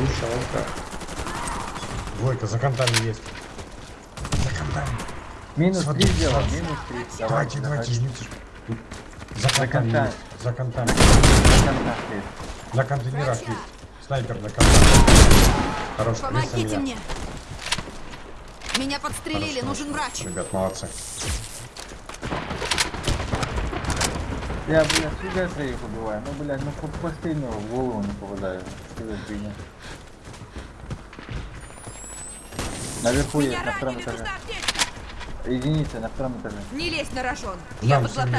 Глушалка. Двойка, за контами есть. За контами. Минус Смотри, 3 сделал, минус 3. Давайте, давайте, жмите. За контами контами. есть. За контами. Контакт На контейнерах есть. Снайпер на контейнерах. Хорош, Помогите меня. мне! Меня подстрелили, Хорошо, нужен врач. Ребят, молодцы. Я, блядь, всегда троих убиваю. Ну, блядь, ну по- постельно в голову не попадаю. Что за фигня? Наверху есть, на втором этаже. Единица на втором этаже. Не лезь на рожон, я вместе, тебя.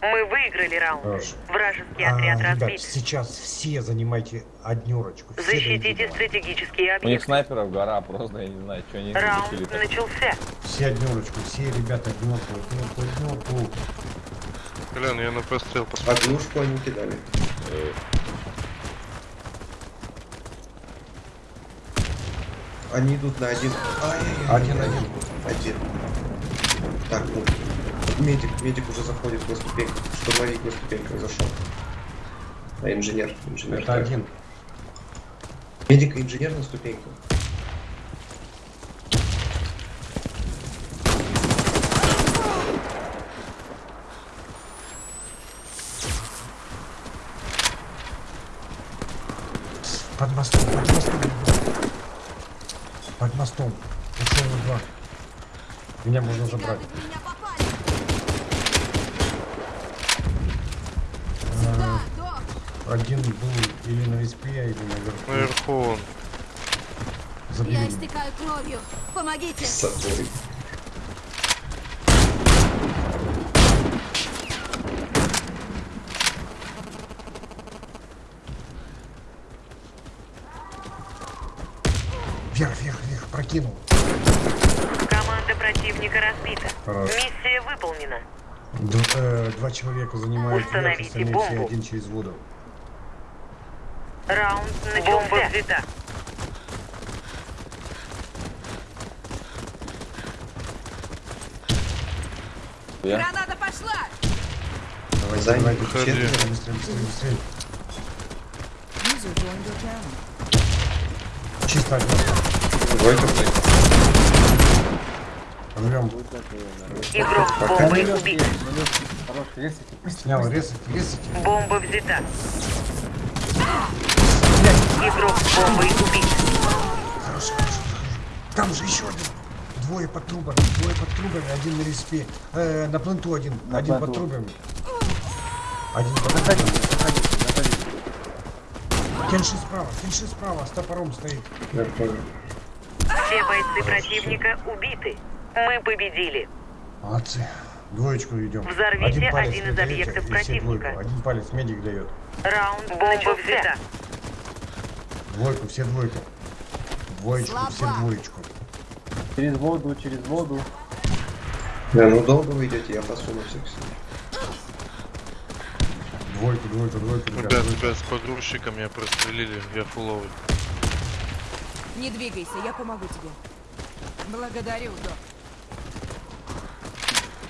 Мы выиграли раунд. Хорошо. Вражеский А, отряд ребят, разбит. сейчас все занимайте однерочку. Все Защитите стратегические У них объекты. снайперов гора просто, я не знаю, что они Раунд начался. Все однерочку, все ребята однерку, однерку, однерку. Глянь, я на пострел посмотрел. Однушку они кидали. Они идут на один. Ай-яй-яй. Один-один. Один. Так, ну. Медик, медик уже заходит на ступеньку. Штурмовик на ступеньках зашел. А инженер, инженер. Это так. один. Медик и инженер на ступеньку. Под мостом, под мостом. Под мостом. Ушел на два. Меня можно забрать. А! Один был или на респе, или наверху. Наверху он. Забили Я истекаю кровью! Помогите! Саторы. Прокинул. Команда противника разбита. Хорошо. Миссия выполнена. Д- э, два человека занимают Установите остальные все бомбу. один через воду. Раунд начался. Бомба взята. Я? Граната пошла! Давайте, Займ, давайте, выходи. быстрее, быстрее, быстрее, быстрее. Чисто. Двойка блядь. Игрок с бомбой убит. Снял, резайте, резайте. Бомба взята. Игрок с бомбой убит. Хорошо, хорошо, хорошо. Там же еще один. Двое под трубами, двое под трубами, один на респе. Э, на пленту один, На один под пленту. трубами. Один под Заходите, трубами. заходите, заходите. Кенши справа, Кенши справа, с топором стоит. Я понял. Все бойцы противника убиты. Мы победили. Молодцы. Двоечку идем. Взорвите палец один из объектов все противника. двойку. Один палец медик дает. Раунд Бомба взята. Двойку, все двойку. Двоечку, все Слабо. двоечку. Через воду, через воду. Да, ну долго вы идете, я посуну всех сюда. Двойку, двойку, двойку, ребят. Ребят, с погрузчиком меня прострелили, я фуловый. Не двигайся, я помогу тебе. Благодарю, док.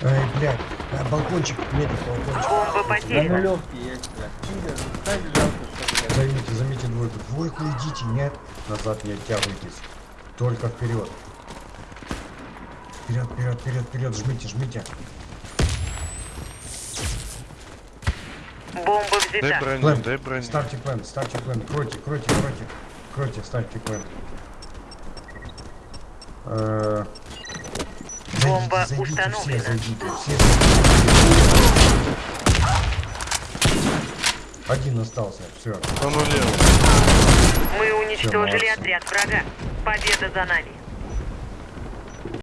Эй, блядь, э, балкончик, медик, балкончик. Бомба На потеряна. нулевке есть, блядь. Чудо, кстати, жалко, что, блядь. Займите, займите двойку. Двойку идите, нет, назад не оттягивайтесь. Только вперед. Вперед, вперед, вперед, вперед, жмите, жмите. Бомба Дай взята. броню, Плен, дай броню. ставьте плен, ставьте плен. Кройте, кройте, кройте. Кройте, ставьте плен. Э, Бомба зайдите, установлена. Все зайдите, все зайдите. Один остался, все. Мы уничтожили молодцы. отряд врага. Победа за нами.